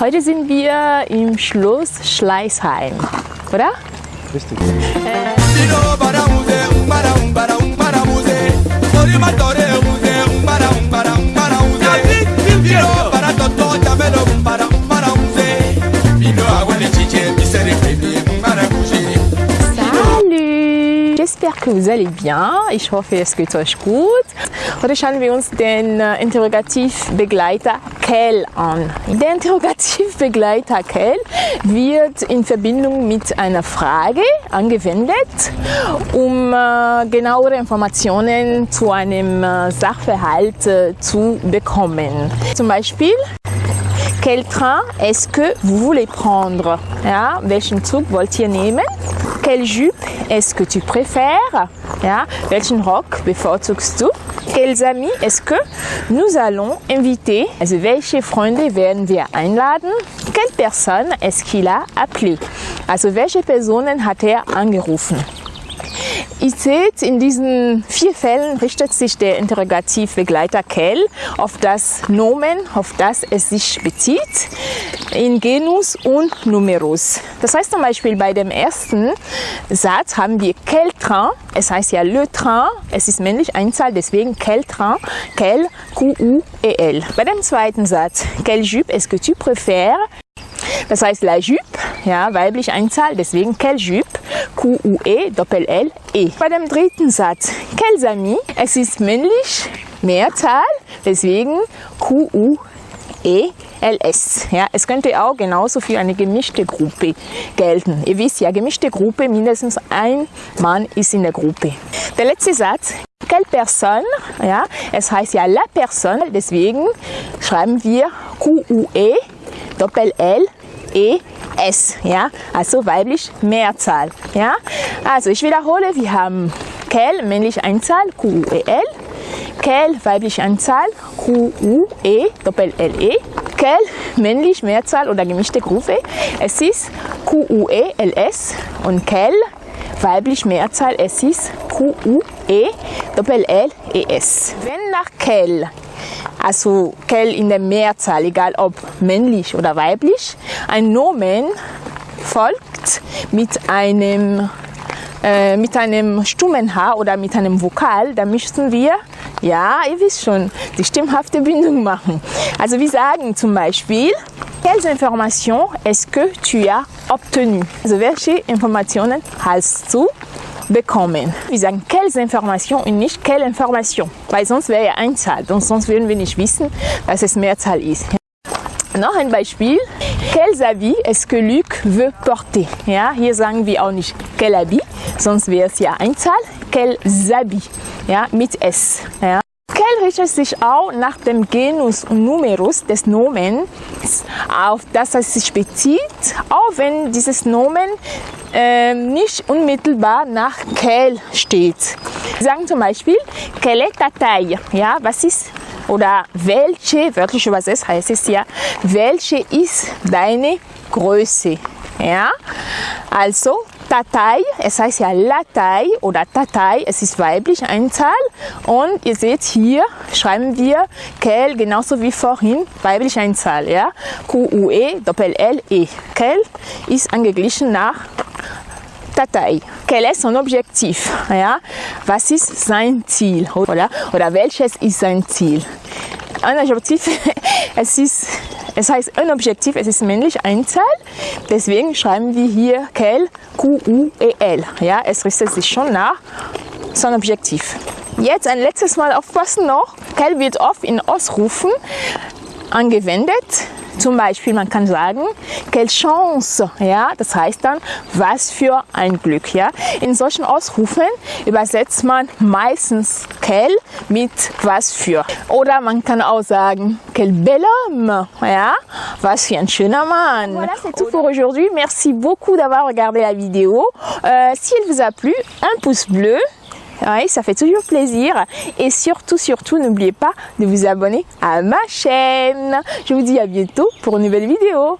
Heute sind wir im Schloss Schleißheim, oder? Richtig. Salut! J'espère que vous allez bien. Ich hoffe, es geht euch gut. Heute schauen wir uns den äh, Interrogativbegleiter Kell an. Der Interrogativbegleiter Kell wird in Verbindung mit einer Frage angewendet, um äh, genauere Informationen zu einem äh, Sachverhalt zu bekommen. Zum Beispiel, quel train est-ce que vous voulez prendre? Ja, welchen Zug wollt ihr nehmen? Quelle jupe est-ce que tu préfères? Ja, welchen Rock bevorzugst du? Quels amis est-ce que nous allons inviter? Also welche Freunde werden wir einladen? Quelle personne est-ce qu'il a appelé? Also welche Personen hat er angerufen? Ihr seht, in diesen vier Fällen richtet sich der Interrogativbegleiter Kell auf das Nomen, auf das es sich bezieht, in Genus und Numerus. Das heißt zum Beispiel bei dem ersten Satz haben wir quel train, es heißt ja le train, es ist männlich Einzahl, deswegen quel train, quel, Q-U-E-L. Bei dem zweiten Satz, quelle jupe est-ce que tu préfères, das heißt la jupe, ja, weiblich Einzahl, deswegen quelle jupe, Q-U-E, Doppel-L-E. Bei dem dritten Satz, quels amis, es ist männlich, Mehrzahl, deswegen Q-U-E-L-S. Ja, es könnte auch genauso für eine gemischte Gruppe gelten. Ihr wisst ja, gemischte Gruppe, mindestens ein Mann ist in der Gruppe. Der letzte Satz, quelle personne, ja, es heißt ja la personne, deswegen schreiben wir Q-U-E, Doppel-L, E, S, ja, also weiblich Mehrzahl, ja. Also ich wiederhole, wir haben Kel, männliche Einzahl, Q-U-E-L, Kel, weibliche Einzahl, Q-U-E, Doppel-L-E, Kel, männlich Mehrzahl oder gemischte Gruppe, es ist Q-U-E-L-S und Kel, weiblich Mehrzahl, es ist Q-U-E, Doppel-L-E-S. Wenn nach Kel also Kell in der Mehrzahl, egal ob männlich oder weiblich. Ein Nomen folgt mit einem, äh, mit einem stummen H oder mit einem Vokal, da müssten wir, ja, ihr wisst schon, die stimmhafte Bindung machen. Also wir sagen zum Beispiel, quelles informations est-ce que tu as obtenu? Also welche Informationen hast du bekommen. Wir sagen quelles informations und nicht quelle information, weil sonst wäre ja Einzahl und sonst würden wir nicht wissen, dass es Mehrzahl ist. Noch ein Beispiel. Quels habits est-ce que Luc veut porter? Ja, hier sagen wir auch nicht quel habit, sonst wäre es ja Einzahl. Quels habits? Ja, mit S. Ja. Quel richtet sich auch nach dem Genus und Numerus des Nomens, auf das es sich bezieht, auch wenn dieses Nomen äh, nicht unmittelbar nach quel steht. Wir sagen zum Beispiel, quelle taille? Ja, was ist oder welche, wörtlich übersetzt heißt es ja, welche ist deine Größe? Ja, also Tatei, es heißt ja Latei oder Tatei, es ist weiblich Einzahl und ihr seht hier schreiben wir Kel genauso wie vorhin weiblich Einzahl, ja, Q-U-E, Doppel-L-E. Kel ist angeglichen nach Tatei. Quel est son objectif? Ja? Was ist sein Ziel? Oder, oder welches ist sein Ziel? Ein Objektiv, es, ist, es heißt ein Objektiv, es ist männlich Einzahl, deswegen schreiben wir hier quel, Q-U-E-L. Ja? Es richtet sich schon nach sein Objektiv. Jetzt ein letztes Mal aufpassen noch, quel wird oft in Ausrufen angewendet. Zum Beispiel, man kann sagen, quelle chance, ja, das heißt dann, was für ein Glück, ja. In solchen Ausrufen übersetzt man meistens quel mit was für. Oder man kann auch sagen, quel bel homme, ja, was für ein schöner Mann. Voilà, c'est tout pour aujourd'hui. Merci beaucoup d'avoir regardé la vidéo. Euh, si elle vous a plu, un pouce bleu. Oui, ça fait toujours plaisir. Et surtout, surtout, n'oubliez pas de vous abonner à ma chaîne. Je vous dis à bientôt pour une nouvelle vidéo.